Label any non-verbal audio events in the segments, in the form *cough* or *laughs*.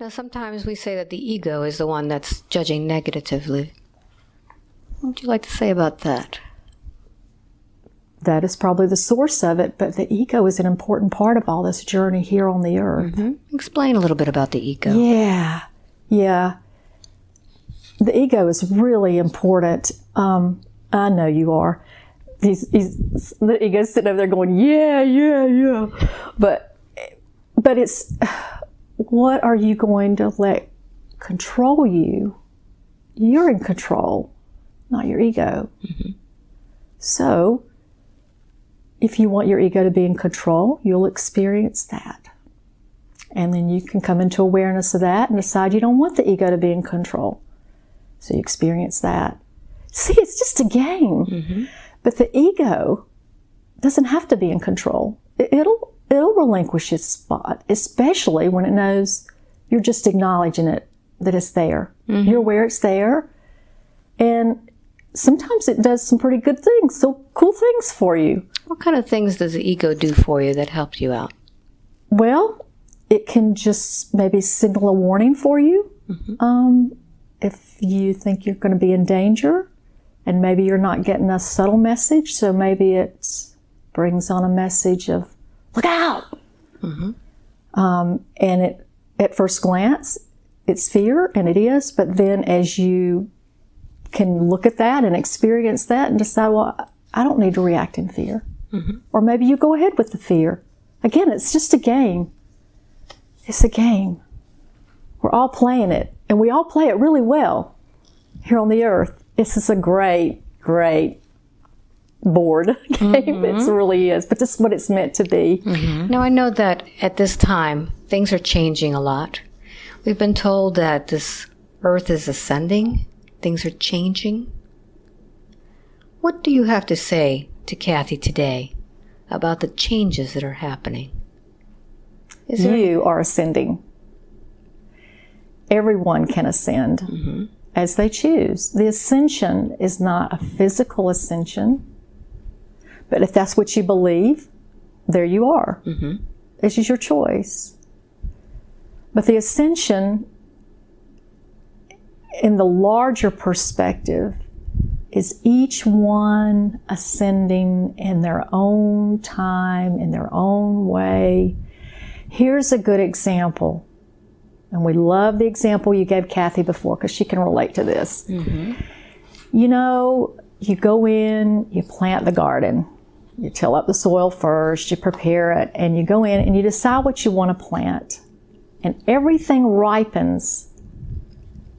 Now, sometimes we say that the ego is the one that's judging negatively. What would you like to say about that? That is probably the source of it, but the ego is an important part of all this journey here on the earth. Mm-hmm. Explain a little bit about the ego. Yeah, yeah. The ego is really important. Um, I know you are. He's, he's, the ego's sitting over there going, yeah, yeah, yeah. But, but it's what are you going to let control you? You're in control, not your ego. Mm-hmm. So, if you want your ego to be in control, you'll experience that. And then you can come into awareness of that and decide you don't want the ego to be in control. So you experience that. See, it's just a game. Mm-hmm. But the ego doesn't have to be in control. It'll it'll relinquish its spot, especially when it knows you're just acknowledging it that it's there. Mm-hmm. You're aware it's there. And sometimes it does some pretty good things, so cool things for you. What kind of things does the ego do for you that helps you out? Well, it can just maybe signal a warning for you. Mm-hmm. Um, if you think you're going to be in danger and maybe you're not getting a subtle message, so maybe it brings on a message of look out. Mm-hmm. Um, and it, at first glance, it's fear, and it is, but then as you can look at that and experience that and decide, well, I don't need to react in fear. Mm-hmm. Or maybe you go ahead with the fear. Again, it's just a game. It's a game. We're all playing it, and we all play it really well here on the earth. This is a great, great board *laughs* game. Mm-hmm. It really is, but this is what it's meant to be. Mm-hmm. Now, I know that at this time, things are changing a lot. We've been told that this earth is ascending, things are changing. What do you have to say to Kathy today about the changes that are happening? Is you are ascending. Everyone can ascend mm-hmm. as they choose. The ascension is not a physical ascension, but if that's what you believe, there you are. Mm-hmm. This is your choice. But the ascension, in the larger perspective, is each one ascending in their own time, in their own way. Here's a good example. And we love the example you gave Kathy before because she can relate to this. Mm-hmm. You know, you go in, you plant the garden, you till up the soil first, you prepare it, and you go in and you decide what you want to plant. And everything ripens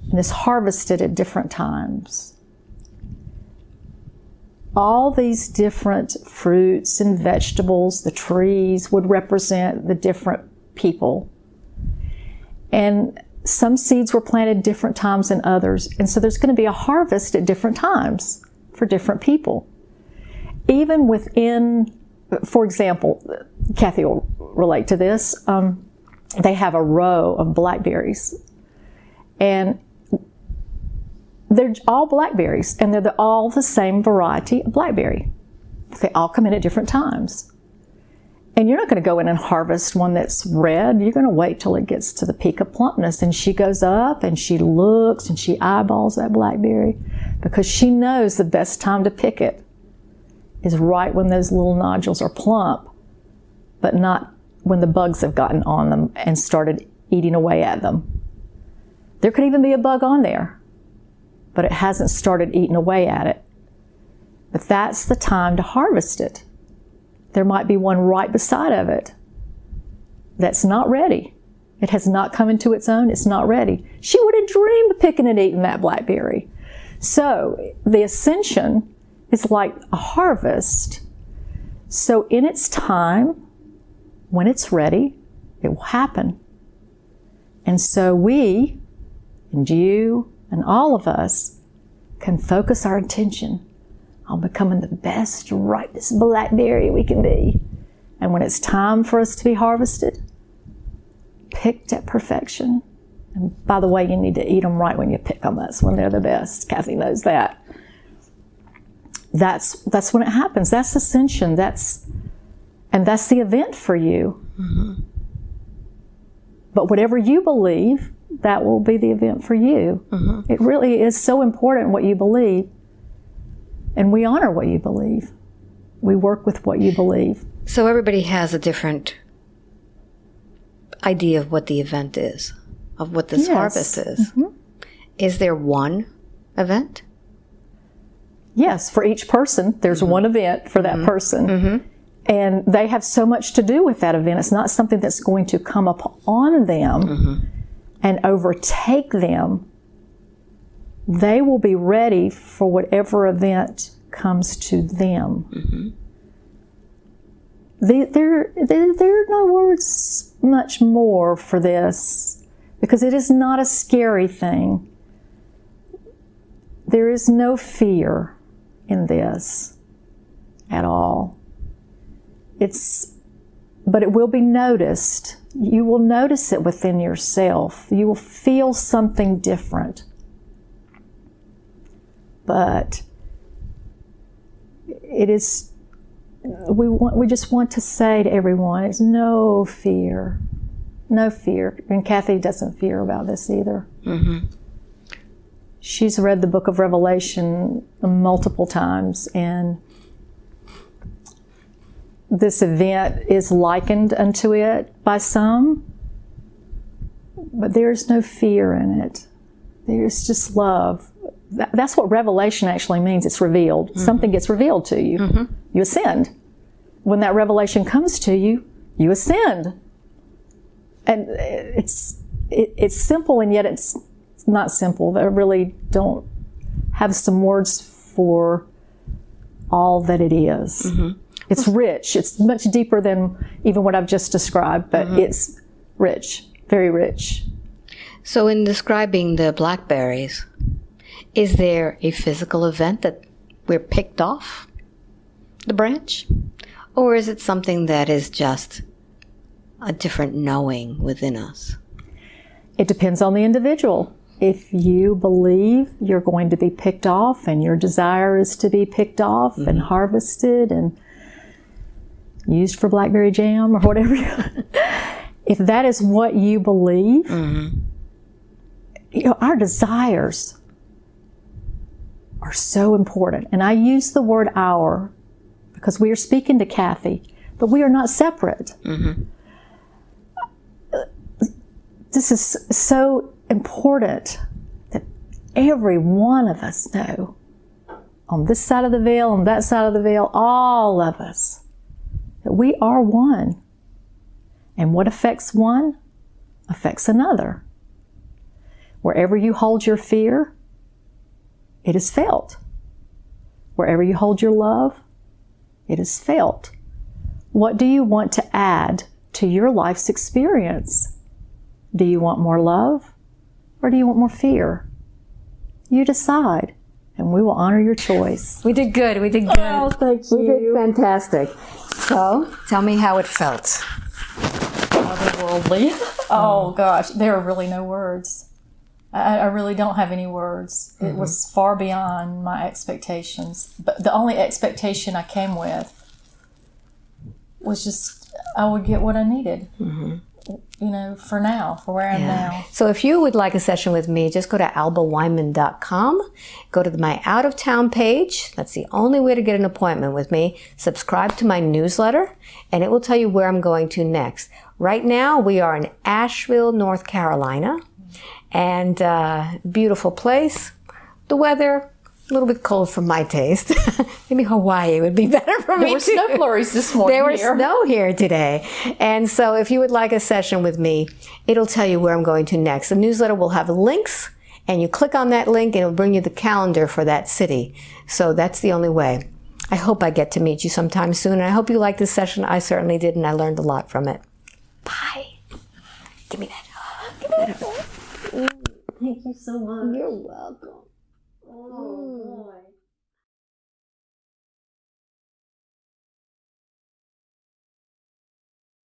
and is harvested at different times. All these different fruits and vegetables, the trees would represent the different people. And some seeds were planted different times than others. And so there's going to be a harvest at different times for different people even within, for example, Kathy will relate to this. Um, they have a row of blackberries, and they're all blackberries, and they're the, all the same variety of blackberry. They all come in at different times. And you're not going to go in and harvest one that's red. You're going to wait till it gets to the peak of plumpness. And she goes up and she looks and she eyeballs that blackberry because she knows the best time to pick it is right when those little nodules are plump, but not when the bugs have gotten on them and started eating away at them. There could even be a bug on there, but it hasn't started eating away at it. But that's the time to harvest it. There might be one right beside of it that's not ready. It has not come into its own, it's not ready. She would have dreamed of picking and eating that blackberry. So the ascension is like a harvest. So, in its time, when it's ready, it will happen. And so, we, and you, and all of us, can focus our attention on becoming the best, ripest blackberry we can be. And when it's time for us to be harvested, picked at perfection. And by the way, you need to eat them right when you pick them. That's when they're the best. Kathy knows that that's that's when it happens. That's ascension. That's and that's the event for you. Mm-hmm. But whatever you believe, that will be the event for you. It really is so important what you believe. And we honor what you believe. We work with what you believe. So everybody has a different idea of what the event is, of what this Yes. harvest is. Is there one event? Yes, for each person, there's mm-hmm. one event for that mm-hmm. person. Mm-hmm. And they have so much to do with that event. It's not something that's going to come up on them and overtake them. They will be ready for whatever event comes to them. The- there, there, there are no words much more for this because it is not a scary thing. There is no fear in this at all. It's, but it will be noticed. You will notice it within yourself. You will feel something different. But it is, we want, we just want to say to everyone, it's no fear. No fear. And Kathy doesn't fear about this either. Mm-hmm. She's read the book of Revelation multiple times, and this event is likened unto it by some, but there's no fear in it. There's just love. That's what revelation actually means. It's revealed. Mm-hmm. Something gets revealed to you. Mm-hmm. You ascend. When that revelation comes to you, you ascend. And uh, it's it, it's simple, and yet it's not simple. I really don't have some words for all that it is. Mm-hmm. It's rich. It's much deeper than even what I've just described, but mm-hmm. it's rich, very rich. So, in describing the blackberries, is there a physical event that we're picked off the branch? Or is it something that is just a different knowing within us? It depends on the individual. If you believe you're going to be picked off and your desire is to be picked off and mm-hmm. harvested and used for blackberry jam or whatever, *laughs* if that is what you believe, mm-hmm. you know, our desires are so important. And I use the word our because we are speaking to Kathy, but we are not separate. Mm-hmm. This is so important that every one of us know on this side of the veil, on that side of the veil, all of us, that we are one. And what affects one affects another. Wherever you hold your fear, it is felt. Wherever you hold your love, it is felt. What do you want to add to your life's experience? Do you want more love or do you want more fear? You decide, and we will honor your choice. We did good. We did good. Oh, thank you. we did fantastic. So, tell me how it felt. Otherworldly. *laughs* Oh gosh, there are really no words. I, I really don't have any words. It mm-hmm. was far beyond my expectations. But the only expectation I came with was just I would get what I needed. Mm-hmm. You know, for now, for where I'm now. So if you would like a session with me, just go to albaweinman.com, go to my out of town page. That's the only way to get an appointment with me. Subscribe to my newsletter, and it will tell you where I'm going to next. Right now, we are in Asheville, North Carolina, and uh, beautiful place. The weather, a little bit cold for my taste. *laughs* Maybe Hawaii would be *laughs* better for me There were too. snow flurries this morning. There was here. snow here today. And so if you would like a session with me, it'll tell you where I'm going to next. The newsletter will have links and you click on that link and it'll bring you the calendar for that city. So that's the only way. I hope I get to meet you sometime soon. And I hope you liked this session. I certainly did and I learned a lot from it. Bye. Give me that. Give me that. Thank you so much. You're welcome. Oh mm. boy.